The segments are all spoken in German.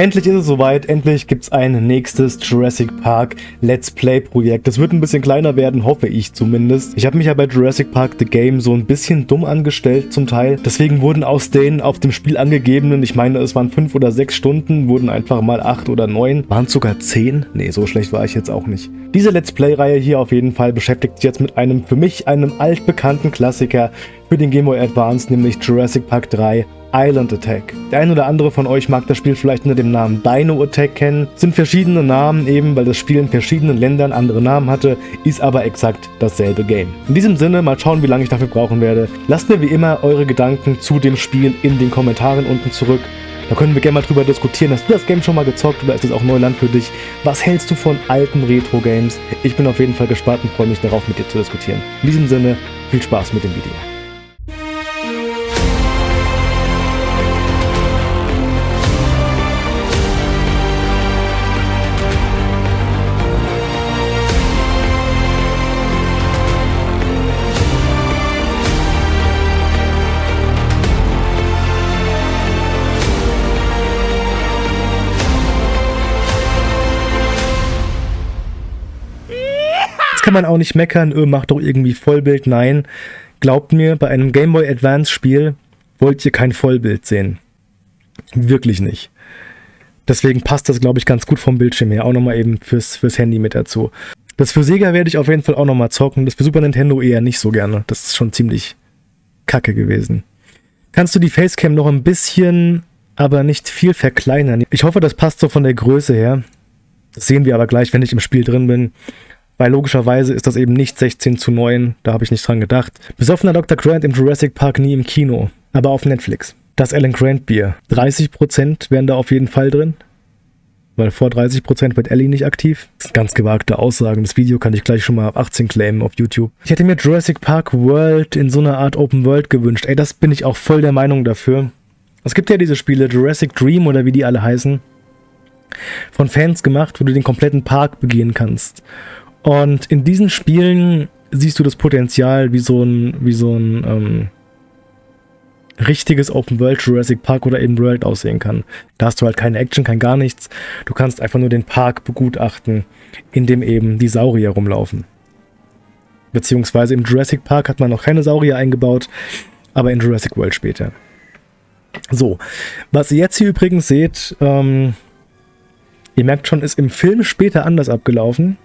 Endlich ist es soweit, endlich gibt es ein nächstes Jurassic Park Let's Play Projekt. Das wird ein bisschen kleiner werden, hoffe ich zumindest. Ich habe mich ja bei Jurassic Park The Game so ein bisschen dumm angestellt zum Teil. Deswegen wurden aus den auf dem Spiel angegebenen, ich meine es waren fünf oder sechs Stunden, wurden einfach mal acht oder neun. Waren es sogar zehn? Nee, so schlecht war ich jetzt auch nicht. Diese Let's Play-Reihe hier auf jeden Fall beschäftigt sich jetzt mit einem für mich einem altbekannten Klassiker für den Game Boy Advance, nämlich Jurassic Park 3 Island Attack. Der ein oder andere von euch mag das Spiel vielleicht unter dem Namen Dino Attack kennen. Sind verschiedene Namen eben, weil das Spiel in verschiedenen Ländern andere Namen hatte, ist aber exakt dasselbe Game. In diesem Sinne, mal schauen, wie lange ich dafür brauchen werde. Lasst mir wie immer eure Gedanken zu dem Spiel in den Kommentaren unten zurück. Da können wir gerne mal drüber diskutieren. Hast du das Game schon mal gezockt oder ist es auch Neuland für dich? Was hältst du von alten Retro-Games? Ich bin auf jeden Fall gespannt und freue mich darauf, mit dir zu diskutieren. In diesem Sinne, viel Spaß mit dem Video. Man auch nicht meckern, öh, macht doch irgendwie Vollbild. Nein, glaubt mir, bei einem Game Boy Advance Spiel wollt ihr kein Vollbild sehen. Wirklich nicht. Deswegen passt das, glaube ich, ganz gut vom Bildschirm her. Auch nochmal eben fürs, fürs Handy mit dazu. Das für Sega werde ich auf jeden Fall auch nochmal zocken. Das für Super Nintendo eher nicht so gerne. Das ist schon ziemlich kacke gewesen. Kannst du die Facecam noch ein bisschen, aber nicht viel verkleinern? Ich hoffe, das passt so von der Größe her. Das sehen wir aber gleich, wenn ich im Spiel drin bin. Weil logischerweise ist das eben nicht 16 zu 9, da habe ich nicht dran gedacht. Besoffener Dr. Grant im Jurassic Park nie im Kino, aber auf Netflix. Das Alan Grant Bier. 30% wären da auf jeden Fall drin. Weil vor 30% wird Ellie nicht aktiv. Das sind ganz gewagte Aussagen. Das Video kann ich gleich schon mal ab 18 claimen auf YouTube. Ich hätte mir Jurassic Park World in so einer Art Open World gewünscht. Ey, das bin ich auch voll der Meinung dafür. Es gibt ja diese Spiele, Jurassic Dream oder wie die alle heißen, von Fans gemacht, wo du den kompletten Park begehen kannst. Und in diesen Spielen siehst du das Potenzial, wie so ein, wie so ein ähm, richtiges Open World Jurassic Park oder eben World aussehen kann. Da hast du halt keine Action, kein gar nichts. Du kannst einfach nur den Park begutachten, in dem eben die Saurier rumlaufen. Beziehungsweise im Jurassic Park hat man noch keine Saurier eingebaut, aber in Jurassic World später. So, was ihr jetzt hier übrigens seht, ähm, ihr merkt schon, ist im Film später anders abgelaufen.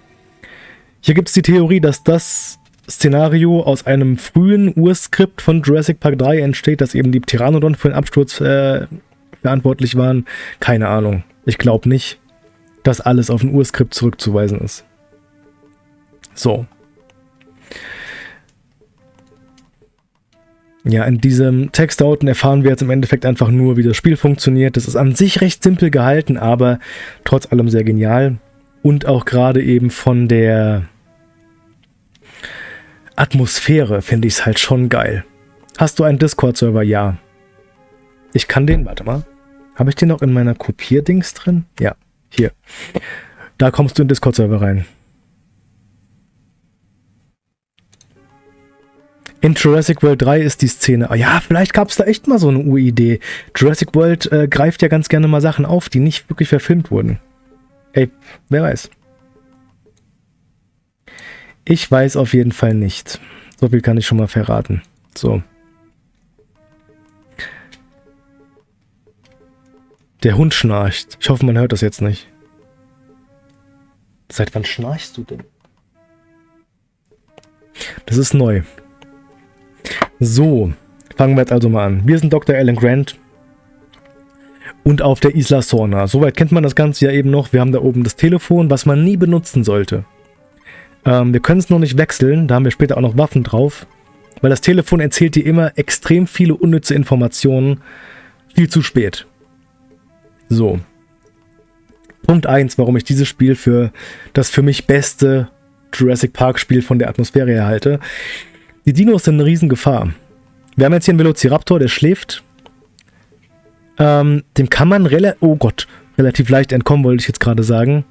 Hier gibt es die Theorie, dass das Szenario aus einem frühen Urskript von Jurassic Park 3 entsteht, dass eben die Pteranodon für den Absturz äh, verantwortlich waren. Keine Ahnung. Ich glaube nicht, dass alles auf ein Urskript zurückzuweisen ist. So. Ja, in diesem Text da unten erfahren wir jetzt im Endeffekt einfach nur, wie das Spiel funktioniert. Das ist an sich recht simpel gehalten, aber trotz allem sehr genial. Und auch gerade eben von der Atmosphäre finde ich es halt schon geil. Hast du einen Discord-Server? Ja. Ich kann den, warte mal. Habe ich den noch in meiner Kopierdings drin? Ja, hier. Da kommst du in Discord-Server rein. In Jurassic World 3 ist die Szene. Oh ja, vielleicht gab es da echt mal so eine Uridee. Jurassic World äh, greift ja ganz gerne mal Sachen auf, die nicht wirklich verfilmt wurden. Ey, wer weiß. Ich weiß auf jeden Fall nicht. So viel kann ich schon mal verraten. So. Der Hund schnarcht. Ich hoffe, man hört das jetzt nicht. Seit wann schnarchst du denn? Das ist neu. So, fangen wir jetzt also mal an. Wir sind Dr. Alan Grant und auf der Isla Sorna. Soweit kennt man das Ganze ja eben noch. Wir haben da oben das Telefon, was man nie benutzen sollte. Ähm, wir können es noch nicht wechseln, da haben wir später auch noch Waffen drauf. Weil das Telefon erzählt dir immer extrem viele unnütze Informationen. Viel zu spät. So. Punkt 1, warum ich dieses Spiel für das für mich beste Jurassic Park Spiel von der Atmosphäre her halte. Die Dinos sind eine Riesengefahr. Wir haben jetzt hier einen Velociraptor, der schläft. Ähm, dem kann man relativ, oh Gott, relativ leicht entkommen, wollte ich jetzt gerade sagen.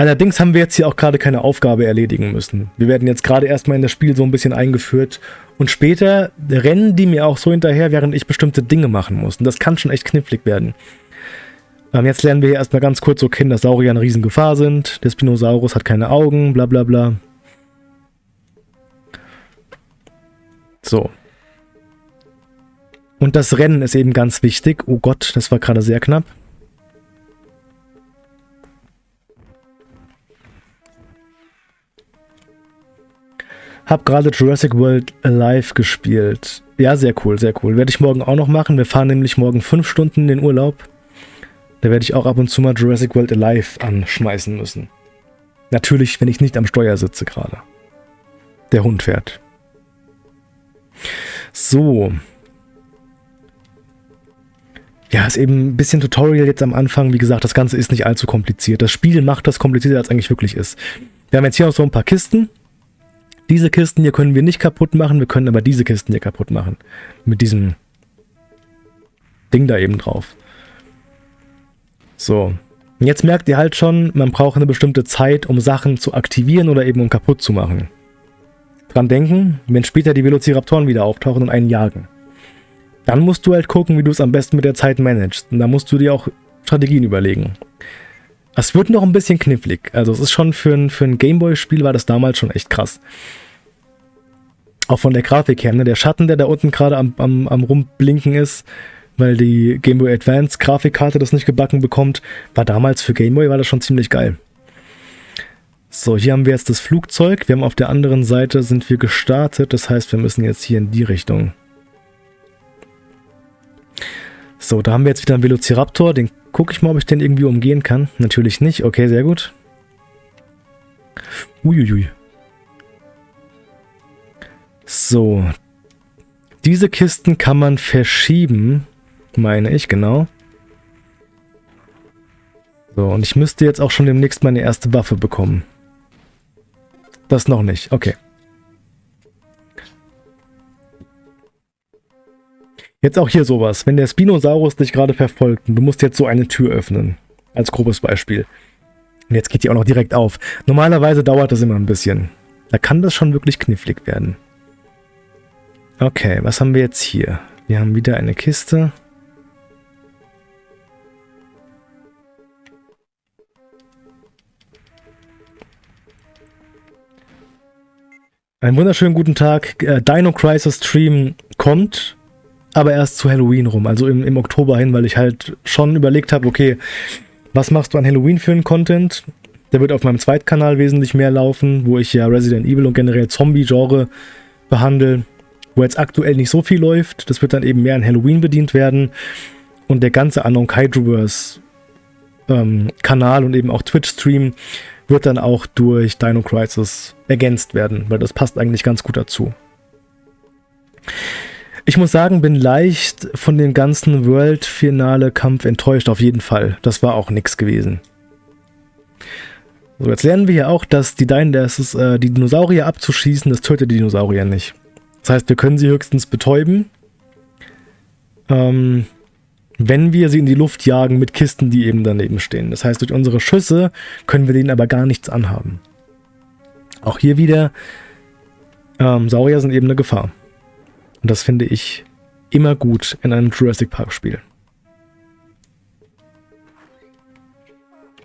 Allerdings haben wir jetzt hier auch gerade keine Aufgabe erledigen müssen. Wir werden jetzt gerade erstmal in das Spiel so ein bisschen eingeführt und später rennen die mir auch so hinterher, während ich bestimmte Dinge machen muss. Und das kann schon echt knifflig werden. Ähm, jetzt lernen wir hier erstmal ganz kurz so kennen, dass Saurier eine Riesengefahr sind. Der Spinosaurus hat keine Augen, bla bla bla. So. Und das Rennen ist eben ganz wichtig. Oh Gott, das war gerade sehr knapp. Hab gerade Jurassic World Alive gespielt. Ja, sehr cool, sehr cool. Werde ich morgen auch noch machen. Wir fahren nämlich morgen fünf Stunden in den Urlaub. Da werde ich auch ab und zu mal Jurassic World Alive anschmeißen müssen. Natürlich, wenn ich nicht am Steuer sitze gerade. Der Hund fährt. So. Ja, ist eben ein bisschen Tutorial jetzt am Anfang. Wie gesagt, das Ganze ist nicht allzu kompliziert. Das Spiel macht das komplizierter, als es eigentlich wirklich ist. Wir haben jetzt hier noch so ein paar Kisten. Diese Kisten hier können wir nicht kaputt machen, wir können aber diese Kisten hier kaputt machen. Mit diesem Ding da eben drauf. So. Jetzt merkt ihr halt schon, man braucht eine bestimmte Zeit, um Sachen zu aktivieren oder eben um kaputt zu machen. Dran denken, wenn später die Velociraptoren wieder auftauchen und einen jagen. Dann musst du halt gucken, wie du es am besten mit der Zeit managst. Und da musst du dir auch Strategien überlegen. Es wird noch ein bisschen knifflig. Also es ist schon für ein, für ein Gameboy-Spiel war das damals schon echt krass. Auch von der Grafik her. Ne? Der Schatten, der da unten gerade am, am, am rumblinken ist, weil die Game Boy Advance Grafikkarte das nicht gebacken bekommt, war damals für Game Boy war das schon ziemlich geil. So, hier haben wir jetzt das Flugzeug. Wir haben auf der anderen Seite sind wir gestartet. Das heißt, wir müssen jetzt hier in die Richtung. So, da haben wir jetzt wieder einen Velociraptor. Den gucke ich mal, ob ich den irgendwie umgehen kann. Natürlich nicht. Okay, sehr gut. Uiuiui. So. Diese Kisten kann man verschieben, meine ich, genau. So, und ich müsste jetzt auch schon demnächst meine erste Waffe bekommen. Das noch nicht, okay. Jetzt auch hier sowas. Wenn der Spinosaurus dich gerade verfolgt und du musst jetzt so eine Tür öffnen. Als grobes Beispiel. Und jetzt geht die auch noch direkt auf. Normalerweise dauert das immer ein bisschen. Da kann das schon wirklich knifflig werden. Okay, was haben wir jetzt hier? Wir haben wieder eine Kiste. Einen wunderschönen guten Tag. Äh, Dino Crisis Stream kommt aber erst zu Halloween rum, also im, im Oktober hin, weil ich halt schon überlegt habe, okay, was machst du an Halloween für einen Content? Der wird auf meinem Zweitkanal wesentlich mehr laufen, wo ich ja Resident Evil und generell Zombie-Genre behandle, wo jetzt aktuell nicht so viel läuft. Das wird dann eben mehr an Halloween bedient werden. Und der ganze Unknown Kaijuverse ähm, Kanal und eben auch Twitch-Stream wird dann auch durch Dino Crisis ergänzt werden, weil das passt eigentlich ganz gut dazu. Ich muss sagen, bin leicht von dem ganzen World-Finale-Kampf enttäuscht, auf jeden Fall. Das war auch nichts gewesen. So, jetzt lernen wir ja auch, dass die, Dein das ist, äh, die Dinosaurier abzuschießen, das tötet die Dinosaurier nicht. Das heißt, wir können sie höchstens betäuben, ähm, wenn wir sie in die Luft jagen mit Kisten, die eben daneben stehen. Das heißt, durch unsere Schüsse können wir denen aber gar nichts anhaben. Auch hier wieder, ähm, Saurier sind eben eine Gefahr. Und das finde ich immer gut in einem Jurassic Park Spiel.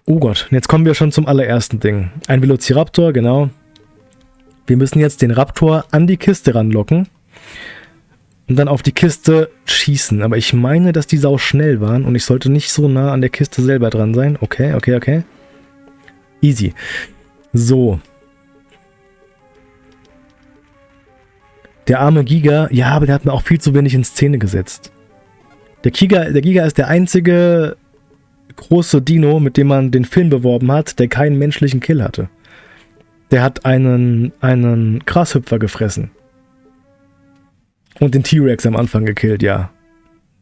Oh Gott, jetzt kommen wir schon zum allerersten Ding. Ein Velociraptor, genau. Wir müssen jetzt den Raptor an die Kiste ranlocken und dann auf die Kiste schießen. Aber ich meine, dass die sau schnell waren und ich sollte nicht so nah an der Kiste selber dran sein. Okay, okay, okay. Easy. So, Der arme Giga, ja, aber der hat mir auch viel zu wenig in Szene gesetzt. Der Giga, der Giga ist der einzige große Dino, mit dem man den Film beworben hat, der keinen menschlichen Kill hatte. Der hat einen, einen Grashüpfer gefressen. Und den T-Rex am Anfang gekillt, ja.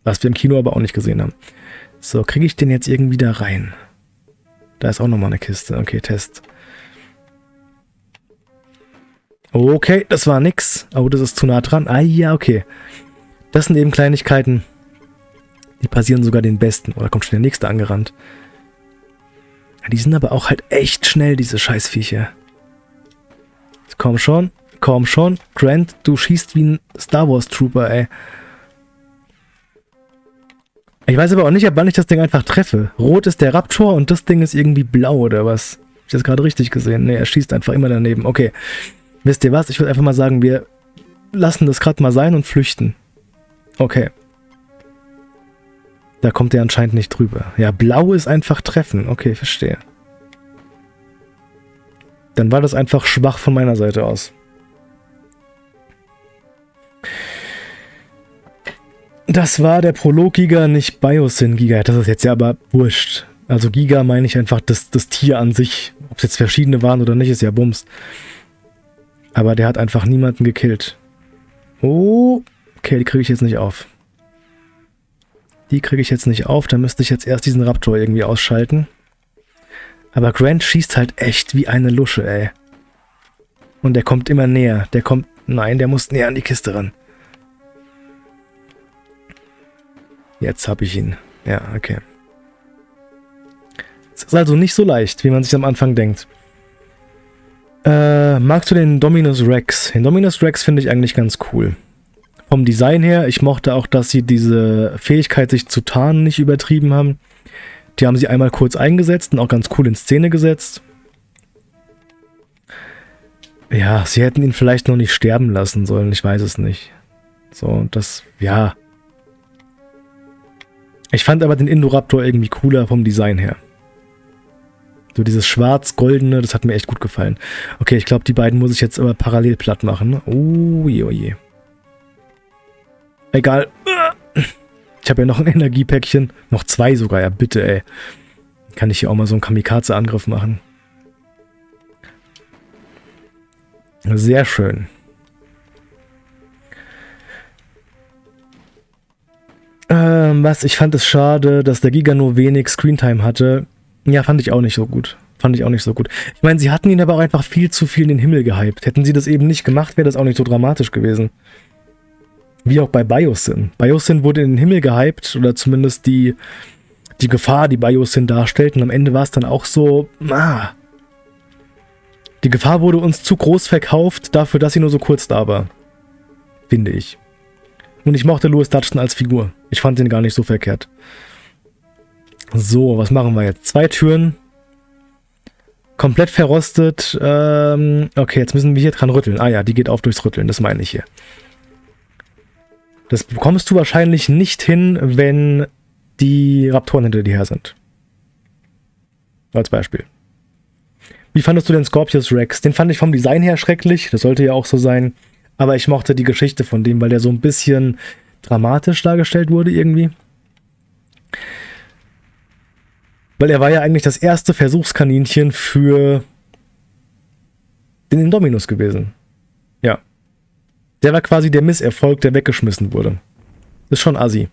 Was wir im Kino aber auch nicht gesehen haben. So, kriege ich den jetzt irgendwie da rein? Da ist auch nochmal eine Kiste. Okay, Test. Okay, das war nix. Oh, das ist zu nah dran. Ah ja, okay. Das sind eben Kleinigkeiten, die passieren sogar den Besten. Oder kommt schon der nächste angerannt. Die sind aber auch halt echt schnell, diese Scheißviecher. Komm schon, komm schon. Grant, du schießt wie ein Star Wars Trooper, ey. Ich weiß aber auch nicht, ab wann ich das Ding einfach treffe. Rot ist der Raptor und das Ding ist irgendwie blau oder was? Hab ich das gerade richtig gesehen? Ne, er schießt einfach immer daneben. Okay. Wisst ihr was? Ich würde einfach mal sagen, wir lassen das gerade mal sein und flüchten. Okay. Da kommt er anscheinend nicht drüber. Ja, blau ist einfach treffen. Okay, verstehe. Dann war das einfach schwach von meiner Seite aus. Das war der Prolog-Giga, nicht Biosyn-Giga. Das ist jetzt ja aber wurscht. Also Giga meine ich einfach das, das Tier an sich. Ob es jetzt verschiedene waren oder nicht, ist ja Bums. Aber der hat einfach niemanden gekillt. Oh, okay, die kriege ich jetzt nicht auf. Die kriege ich jetzt nicht auf, da müsste ich jetzt erst diesen Raptor irgendwie ausschalten. Aber Grant schießt halt echt wie eine Lusche, ey. Und der kommt immer näher. Der kommt... Nein, der muss näher an die Kiste ran. Jetzt habe ich ihn. Ja, okay. Es ist also nicht so leicht, wie man sich am Anfang denkt. Äh, magst du den Dominus Rex? Den Dominus Rex finde ich eigentlich ganz cool. Vom Design her, ich mochte auch, dass sie diese Fähigkeit, sich zu tarnen, nicht übertrieben haben. Die haben sie einmal kurz eingesetzt und auch ganz cool in Szene gesetzt. Ja, sie hätten ihn vielleicht noch nicht sterben lassen sollen, ich weiß es nicht. So, das, ja. Ich fand aber den Indoraptor irgendwie cooler vom Design her. So dieses schwarz-goldene, das hat mir echt gut gefallen. Okay, ich glaube, die beiden muss ich jetzt aber parallel platt machen. Oh je, oh je. Egal. Ich habe ja noch ein Energiepäckchen. Noch zwei sogar, ja bitte, ey. Kann ich hier auch mal so einen Kamikaze-Angriff machen. Sehr schön. Ähm, was? Ich fand es schade, dass der Giga nur wenig Screentime hatte. Ja, fand ich auch nicht so gut. Fand ich auch nicht so gut. Ich meine, sie hatten ihn aber auch einfach viel zu viel in den Himmel gehypt. Hätten sie das eben nicht gemacht, wäre das auch nicht so dramatisch gewesen. Wie auch bei Biosyn. Biosyn wurde in den Himmel gehypt, oder zumindest die, die Gefahr, die Biosyn darstellt. Und am Ende war es dann auch so, ah. Die Gefahr wurde uns zu groß verkauft, dafür, dass sie nur so kurz da war. Finde ich. Und ich mochte Louis Dutchton als Figur. Ich fand ihn gar nicht so verkehrt. So, was machen wir jetzt? Zwei Türen. Komplett verrostet. Ähm, okay, jetzt müssen wir hier dran rütteln. Ah ja, die geht auf durchs Rütteln, das meine ich hier. Das bekommst du wahrscheinlich nicht hin, wenn die Raptoren hinter dir her sind. Als Beispiel. Wie fandest du den Scorpius Rex? Den fand ich vom Design her schrecklich, das sollte ja auch so sein. Aber ich mochte die Geschichte von dem, weil der so ein bisschen dramatisch dargestellt wurde irgendwie. Weil er war ja eigentlich das erste Versuchskaninchen für den Indominus gewesen. Ja. Der war quasi der Misserfolg, der weggeschmissen wurde. Ist schon assi.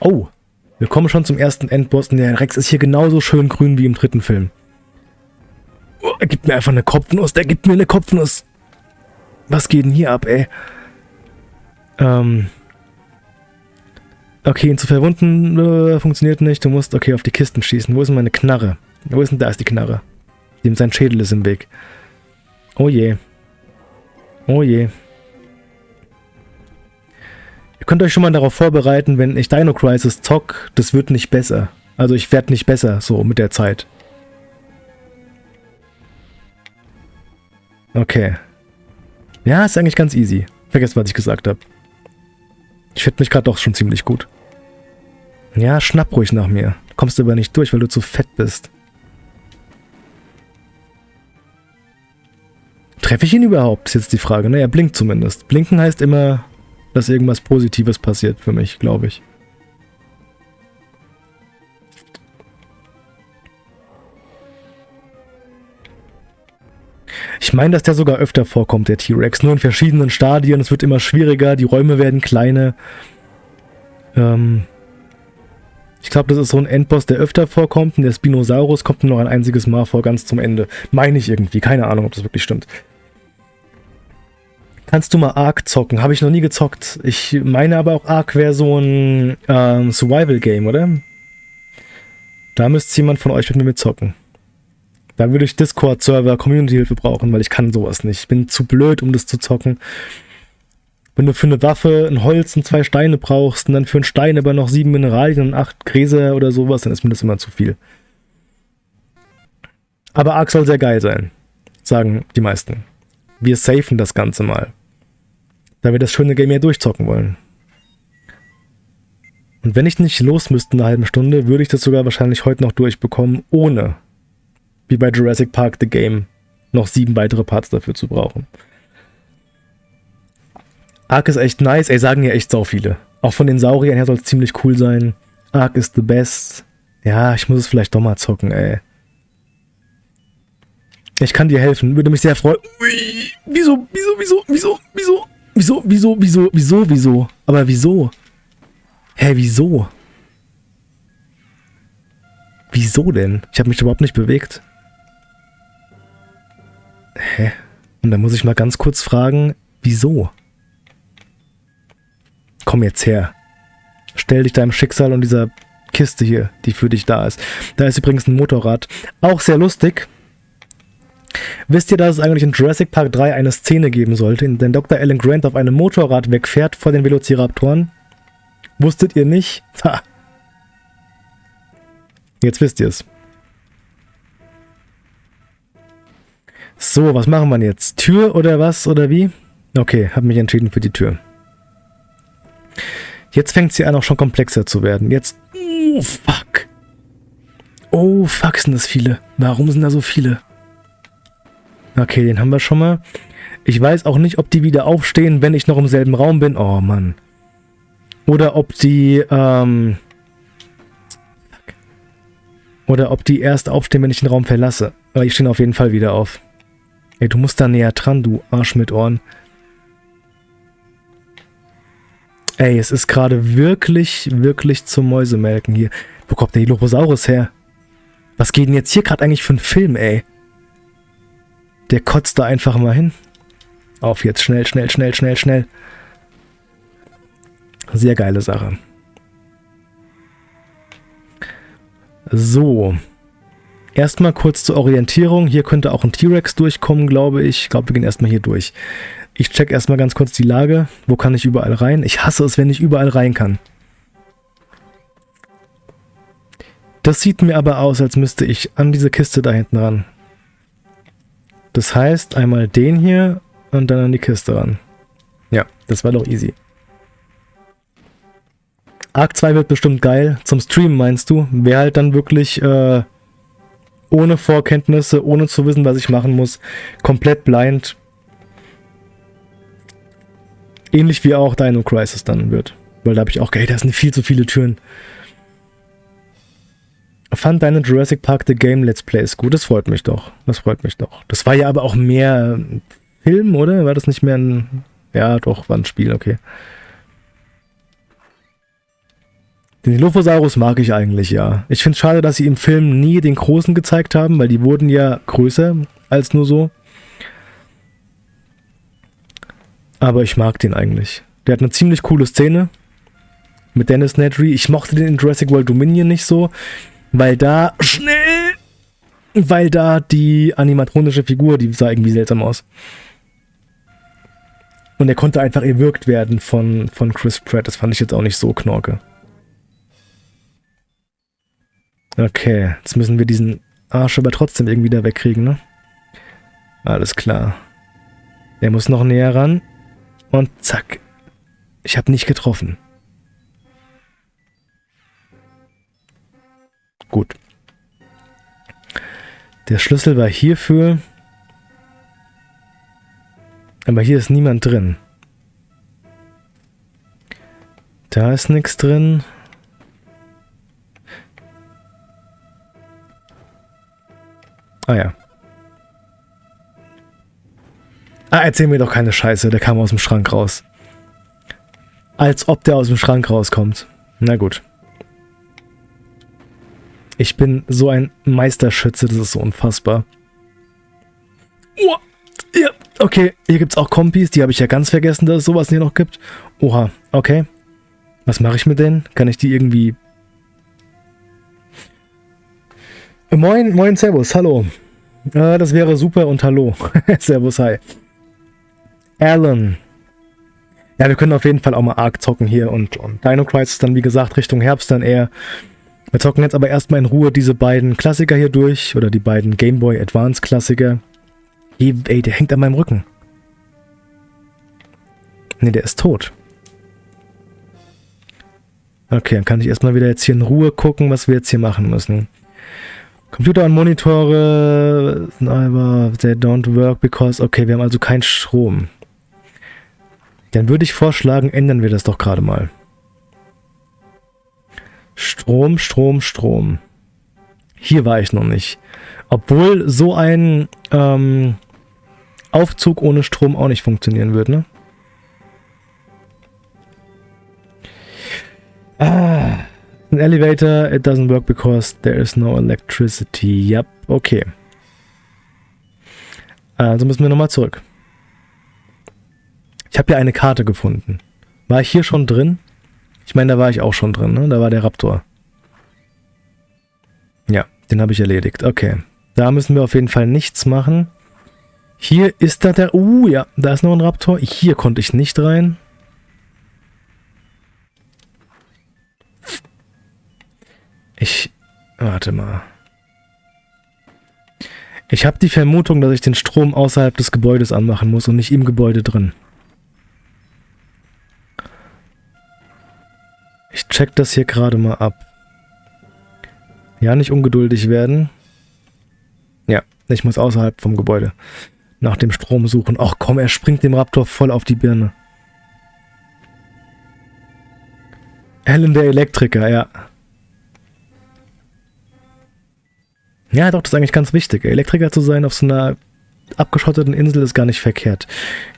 Oh, wir kommen schon zum ersten Endboss. Der Rex ist hier genauso schön grün wie im dritten Film. Oh, er gibt mir einfach eine Kopfnuss. Der gibt mir eine Kopfnuss. Was geht denn hier ab, ey? Ähm, Okay, ihn zu verwunden äh, funktioniert nicht. Du musst, okay, auf die Kisten schießen. Wo ist denn meine Knarre? Wo ist denn, da ist die Knarre. Dem sein Schädel ist im Weg. Oh je. Oh je. Ihr könnt euch schon mal darauf vorbereiten, wenn ich Dino Crisis zock, das wird nicht besser. Also ich werde nicht besser, so mit der Zeit. Okay. Ja, ist eigentlich ganz easy. Vergesst, was ich gesagt habe. Ich finde mich gerade doch schon ziemlich gut. Ja, schnapp ruhig nach mir. Kommst du aber nicht durch, weil du zu fett bist. Treffe ich ihn überhaupt, ist jetzt die Frage. Ne, er blinkt zumindest. Blinken heißt immer, dass irgendwas Positives passiert für mich, glaube ich. Ich meine, dass der sogar öfter vorkommt, der T-Rex. Nur in verschiedenen Stadien. Es wird immer schwieriger, die Räume werden kleiner. Ähm, ich glaube, das ist so ein Endboss, der öfter vorkommt und der Spinosaurus kommt nur noch ein einziges Mal vor, ganz zum Ende. Meine ich irgendwie. Keine Ahnung, ob das wirklich stimmt. Kannst du mal Ark zocken? Habe ich noch nie gezockt. Ich meine aber auch Ark wäre so ein ähm, Survival-Game, oder? Da müsste jemand von euch mit mir mitzocken. Da würde ich Discord-Server, Community-Hilfe brauchen, weil ich kann sowas nicht. Ich bin zu blöd, um das zu zocken. Wenn du für eine Waffe ein Holz und zwei Steine brauchst und dann für einen Stein aber noch sieben Mineralien und acht Gräser oder sowas, dann ist mir das immer zu viel. Aber Ark soll sehr geil sein, sagen die meisten. Wir safen das Ganze mal. Da wir das schöne Game hier durchzocken wollen. Und wenn ich nicht los müsste in einer halben Stunde, würde ich das sogar wahrscheinlich heute noch durchbekommen, ohne, wie bei Jurassic Park The Game, noch sieben weitere Parts dafür zu brauchen. Ark ist echt nice, ey, sagen ja echt sau viele. Auch von den Sauriern her soll es ziemlich cool sein. Ark ist the best. Ja, ich muss es vielleicht doch mal zocken, ey. Ich kann dir helfen, würde mich sehr freuen. Ui, wieso, wieso, wieso, wieso, wieso, wieso, wieso, wieso, wieso, wieso? Aber wieso? Hä, wieso? Wieso denn? Ich habe mich überhaupt nicht bewegt. Hä? Und dann muss ich mal ganz kurz fragen, wieso? Komm jetzt her. Stell dich deinem Schicksal und dieser Kiste hier, die für dich da ist. Da ist übrigens ein Motorrad. Auch sehr lustig. Wisst ihr, dass es eigentlich in Jurassic Park 3 eine Szene geben sollte, in der Dr. Alan Grant auf einem Motorrad wegfährt vor den Velociraptoren? Wusstet ihr nicht? Ha. Jetzt wisst ihr es. So, was machen wir jetzt? Tür oder was oder wie? Okay, habe mich entschieden für die Tür. Jetzt fängt sie an, auch schon komplexer zu werden. Jetzt... Oh, fuck. Oh, fuck, sind das viele. Warum sind da so viele? Okay, den haben wir schon mal. Ich weiß auch nicht, ob die wieder aufstehen, wenn ich noch im selben Raum bin. Oh, Mann. Oder ob die, ähm... Oder ob die erst aufstehen, wenn ich den Raum verlasse. Aber die stehen auf jeden Fall wieder auf. Ey, du musst da näher dran, du Arsch mit Ohren. Ey, es ist gerade wirklich, wirklich zum Mäusemelken hier. Wo kommt der Dilophosaurus her? Was geht denn jetzt hier gerade eigentlich für ein Film, ey? Der kotzt da einfach mal hin. Auf jetzt, schnell, schnell, schnell, schnell, schnell. Sehr geile Sache. So. Erstmal kurz zur Orientierung. Hier könnte auch ein T-Rex durchkommen, glaube ich. Ich glaube, wir gehen erstmal hier durch. Ich check erstmal ganz kurz die Lage. Wo kann ich überall rein? Ich hasse es, wenn ich überall rein kann. Das sieht mir aber aus, als müsste ich an diese Kiste da hinten ran. Das heißt, einmal den hier und dann an die Kiste ran. Ja, das war doch easy. Arc 2 wird bestimmt geil. Zum Streamen meinst du? Wer halt dann wirklich äh, ohne Vorkenntnisse, ohne zu wissen, was ich machen muss, komplett blind Ähnlich wie auch Dino Crisis dann wird. Weil da habe ich auch, ey, da sind viel zu viele Türen. Fand deine Jurassic Park The Game Let's Plays gut? Das freut mich doch. Das freut mich doch. Das war ja aber auch mehr Film, oder? War das nicht mehr ein... Ja, doch, war ein Spiel, okay. Den Dilophosaurus mag ich eigentlich, ja. Ich finde es schade, dass sie im Film nie den Großen gezeigt haben, weil die wurden ja größer als nur so. Aber ich mag den eigentlich. Der hat eine ziemlich coole Szene mit Dennis Nedry. Ich mochte den in Jurassic World Dominion nicht so, weil da schnell, weil da die animatronische Figur, die sah irgendwie seltsam aus. Und er konnte einfach erwürgt werden von, von Chris Pratt. Das fand ich jetzt auch nicht so knorke. Okay, jetzt müssen wir diesen Arsch aber trotzdem irgendwie da wegkriegen, ne? Alles klar. Der muss noch näher ran. Und zack. Ich habe nicht getroffen. Gut. Der Schlüssel war hierfür. Aber hier ist niemand drin. Da ist nichts drin. Ah ja. Ah, erzähl mir doch keine Scheiße, der kam aus dem Schrank raus. Als ob der aus dem Schrank rauskommt. Na gut. Ich bin so ein Meisterschütze, das ist so unfassbar. Oh, ja, okay, hier gibt es auch Kompis, die habe ich ja ganz vergessen, dass es sowas hier noch gibt. Oha, okay. Was mache ich mit denen? Kann ich die irgendwie... Moin, moin, Servus, hallo. Äh, das wäre super und hallo. servus, hi. Alan. Ja, wir können auf jeden Fall auch mal Ark zocken hier und, und Dino Crisis dann, wie gesagt, Richtung Herbst dann eher. Wir zocken jetzt aber erstmal in Ruhe diese beiden Klassiker hier durch oder die beiden Game Boy Advance Klassiker. Ey, der hängt an meinem Rücken. Ne, der ist tot. Okay, dann kann ich erstmal wieder jetzt hier in Ruhe gucken, was wir jetzt hier machen müssen. Computer und Monitore, aber they don't work because... Okay, wir haben also keinen Strom. Dann würde ich vorschlagen, ändern wir das doch gerade mal. Strom, Strom, Strom. Hier war ich noch nicht. Obwohl so ein ähm, Aufzug ohne Strom auch nicht funktionieren wird, ne? Ah, an elevator, it doesn't work because there is no electricity. Yep, okay. Also müssen wir nochmal zurück. Ich habe ja eine Karte gefunden. War ich hier schon drin? Ich meine, da war ich auch schon drin, ne? Da war der Raptor. Ja, den habe ich erledigt. Okay. Da müssen wir auf jeden Fall nichts machen. Hier ist da der... Uh, ja, da ist noch ein Raptor. Hier konnte ich nicht rein. Ich... Warte mal. Ich habe die Vermutung, dass ich den Strom außerhalb des Gebäudes anmachen muss und nicht im Gebäude drin. Ich check das hier gerade mal ab. Ja, nicht ungeduldig werden. Ja, ich muss außerhalb vom Gebäude nach dem Strom suchen. Ach komm, er springt dem Raptor voll auf die Birne. Helen der Elektriker, ja. Ja, doch, das ist eigentlich ganz wichtig. Elektriker zu sein auf so einer abgeschotteten Insel ist gar nicht verkehrt.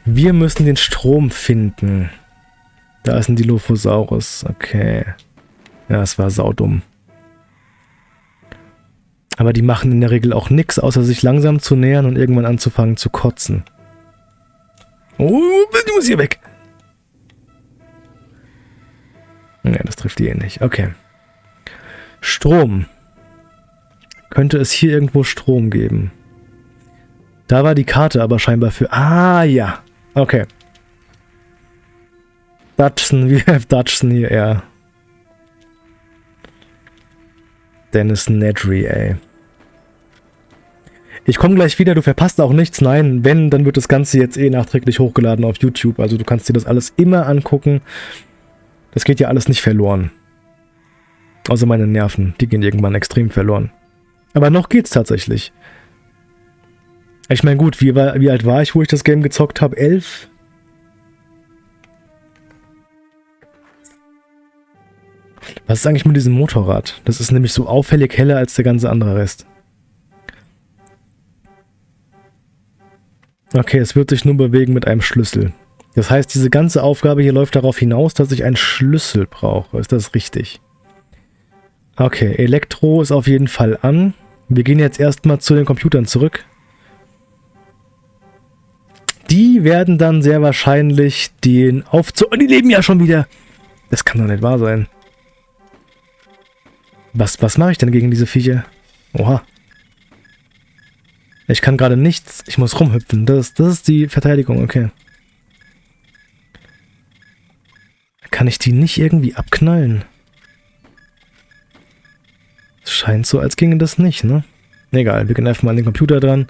Wir müssen den Strom finden. Da ist ein Dilophosaurus. Okay. Ja, es war saudumm. Aber die machen in der Regel auch nichts, außer sich langsam zu nähern und irgendwann anzufangen zu kotzen. Oh, du musst hier weg. Ja, das trifft die eh nicht. Okay. Strom könnte es hier irgendwo Strom geben. Da war die Karte aber scheinbar für... Ah, ja. Okay. Dutchson, we have Dutchson hier, ja. Dennis Nedry, ey. Ich komme gleich wieder, du verpasst auch nichts. Nein, wenn, dann wird das Ganze jetzt eh nachträglich hochgeladen auf YouTube. Also du kannst dir das alles immer angucken. Das geht ja alles nicht verloren. Außer meine Nerven, die gehen irgendwann extrem verloren. Aber noch geht's tatsächlich. Ich meine, gut, wie, wie alt war ich, wo ich das Game gezockt habe? Elf? Was ist eigentlich mit diesem Motorrad? Das ist nämlich so auffällig heller als der ganze andere Rest. Okay, es wird sich nur bewegen mit einem Schlüssel. Das heißt, diese ganze Aufgabe hier läuft darauf hinaus, dass ich einen Schlüssel brauche. Ist das richtig? Okay, Elektro ist auf jeden Fall an. Wir gehen jetzt erstmal zu den Computern zurück. Die werden dann sehr wahrscheinlich den Aufzug... Oh, die leben ja schon wieder! Das kann doch nicht wahr sein. Was, was mache ich denn gegen diese Viecher? Oha. Ich kann gerade nichts. Ich muss rumhüpfen. Das, das ist die Verteidigung, okay. Kann ich die nicht irgendwie abknallen? Scheint so, als ginge das nicht, ne? Egal, wir gehen einfach mal an den Computer dran.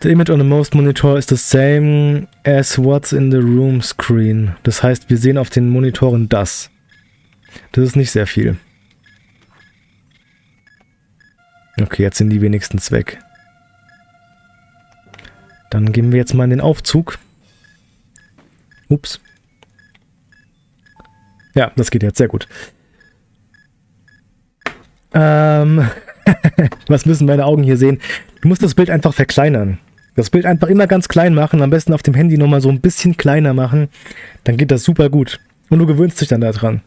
The image on the most monitor is the same as what's in the room screen. Das heißt, wir sehen auf den Monitoren das. Das ist nicht sehr viel. Okay, jetzt sind die wenigstens weg. Dann gehen wir jetzt mal in den Aufzug. Ups. Ja, das geht jetzt sehr gut. Ähm, was müssen meine Augen hier sehen? Du musst das Bild einfach verkleinern. Das Bild einfach immer ganz klein machen, am besten auf dem Handy nochmal so ein bisschen kleiner machen. Dann geht das super gut. Und du gewöhnst dich dann daran.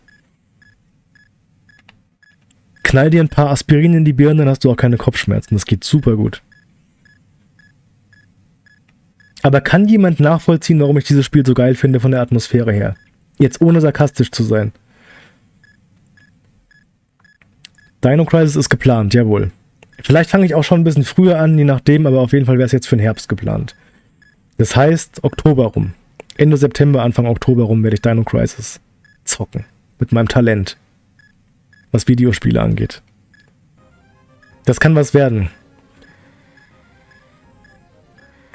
Knall dir ein paar Aspirin in die Birne, dann hast du auch keine Kopfschmerzen. Das geht super gut. Aber kann jemand nachvollziehen, warum ich dieses Spiel so geil finde von der Atmosphäre her? Jetzt ohne sarkastisch zu sein. Dino Crisis ist geplant, jawohl. Vielleicht fange ich auch schon ein bisschen früher an, je nachdem, aber auf jeden Fall wäre es jetzt für den Herbst geplant. Das heißt, Oktober rum. Ende September, Anfang Oktober rum werde ich Dino Crisis zocken. Mit meinem Talent. Was Videospiele angeht. Das kann was werden.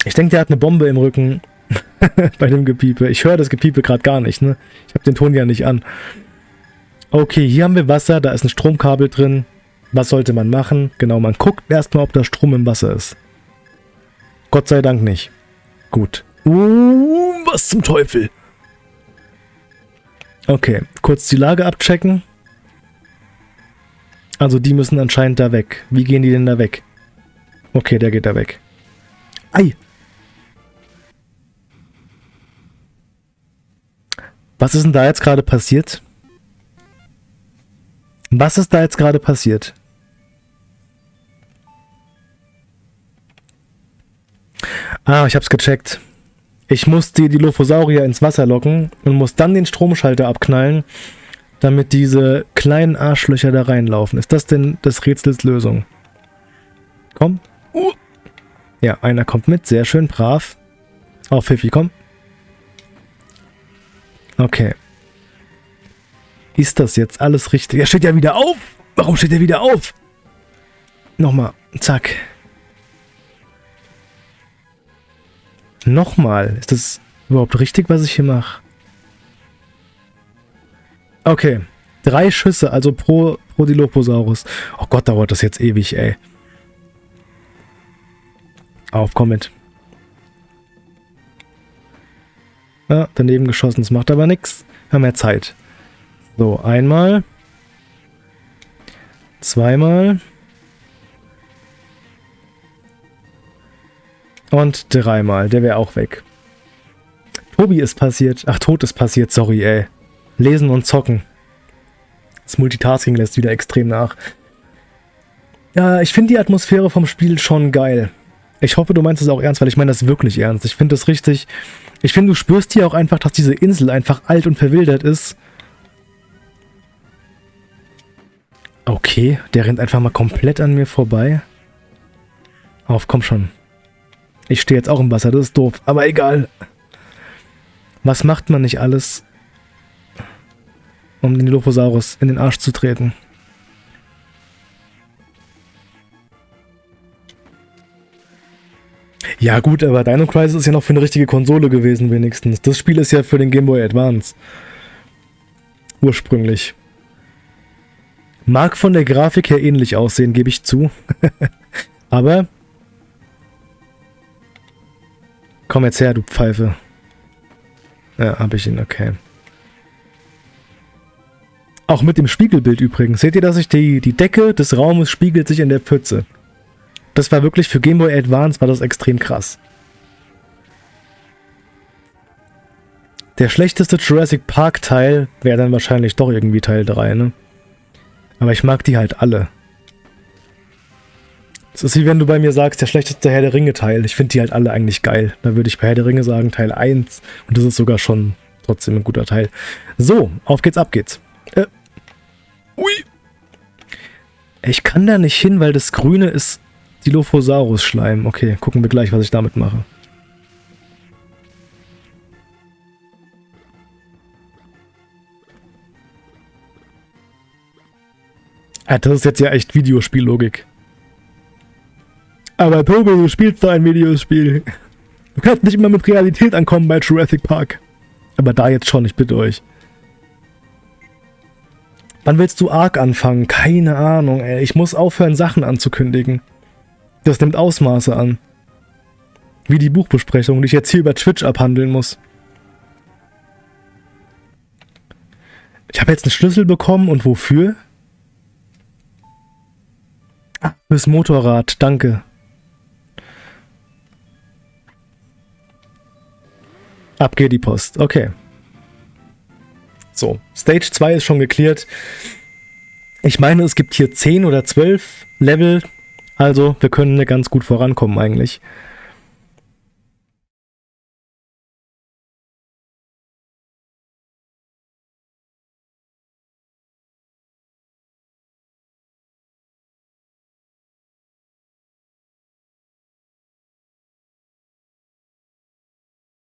Ich denke, der hat eine Bombe im Rücken bei dem Gepiepe. Ich höre das Gepiepe gerade gar nicht, ne? Ich habe den Ton ja nicht an. Okay, hier haben wir Wasser, da ist ein Stromkabel drin. Was sollte man machen? Genau, man guckt erstmal, ob da Strom im Wasser ist. Gott sei Dank nicht. Gut. Uh, was zum Teufel? Okay, kurz die Lage abchecken. Also die müssen anscheinend da weg. Wie gehen die denn da weg? Okay, der geht da weg. Ei! Was ist denn da jetzt gerade passiert? Was ist da jetzt gerade passiert? Ah, ich hab's gecheckt. Ich muss die Dilophosaurier ins Wasser locken und muss dann den Stromschalter abknallen, damit diese kleinen Arschlöcher da reinlaufen. Ist das denn des Rätsels Lösung? Komm. Uh. Ja, einer kommt mit. Sehr schön, brav. Auf Pfiffi, komm. Okay. Ist das jetzt alles richtig? Er steht ja wieder auf. Warum steht er wieder auf? Nochmal. Zack. Nochmal. Ist das überhaupt richtig, was ich hier mache? Okay. Drei Schüsse, also pro, pro Dilophosaurus. Oh Gott, dauert das jetzt ewig, ey. Auf, komm mit. Ja, daneben geschossen, das macht aber nichts. Wir haben mehr Zeit. So, einmal. Zweimal. Und dreimal. Der wäre auch weg. Tobi ist passiert. Ach, tot ist passiert. Sorry, ey. Lesen und zocken. Das Multitasking lässt wieder extrem nach. Ja, ich finde die Atmosphäre vom Spiel schon geil. Ich hoffe, du meinst es auch ernst, weil ich meine das wirklich ernst. Ich finde das richtig... Ich finde, du spürst hier auch einfach, dass diese Insel einfach alt und verwildert ist. Okay, der rennt einfach mal komplett an mir vorbei. Auf, komm schon. Ich stehe jetzt auch im Wasser, das ist doof, aber egal. Was macht man nicht alles, um den Dilophosaurus in den Arsch zu treten? Ja gut, aber Dino Crisis ist ja noch für eine richtige Konsole gewesen wenigstens. Das Spiel ist ja für den Game Boy Advance. Ursprünglich. Mag von der Grafik her ähnlich aussehen, gebe ich zu. aber... Komm jetzt her, du Pfeife. Ja, hab ich ihn, okay. Auch mit dem Spiegelbild übrigens. Seht ihr, dass sich die, die Decke des Raumes spiegelt sich in der Pfütze? Das war wirklich für Game Boy Advance war das extrem krass. Der schlechteste Jurassic Park Teil wäre dann wahrscheinlich doch irgendwie Teil 3, ne? Aber ich mag die halt alle. Es ist wie wenn du bei mir sagst, der schlechteste Herr der Ringe Teil. Ich finde die halt alle eigentlich geil. Da würde ich bei Herr der Ringe sagen Teil 1. Und das ist sogar schon trotzdem ein guter Teil. So, auf geht's, ab geht's. Äh. Ui. Ich kann da nicht hin, weil das Grüne ist Dilophosaurus-Schleim. Okay, gucken wir gleich, was ich damit mache. Ja, das ist jetzt ja echt Videospiellogik. Aber Tobi, du spielst da ein Videospiel. Du kannst nicht immer mit Realität ankommen bei Jurassic Park. Aber da jetzt schon, ich bitte euch. Wann willst du Ark anfangen? Keine Ahnung, ey. Ich muss aufhören, Sachen anzukündigen. Das nimmt Ausmaße an. Wie die Buchbesprechung, die ich jetzt hier über Twitch abhandeln muss. Ich habe jetzt einen Schlüssel bekommen und wofür? Ah, fürs Motorrad, danke. Ab geht die Post, okay. So, Stage 2 ist schon geklärt. Ich meine, es gibt hier 10 oder 12 Level, also wir können ganz gut vorankommen eigentlich.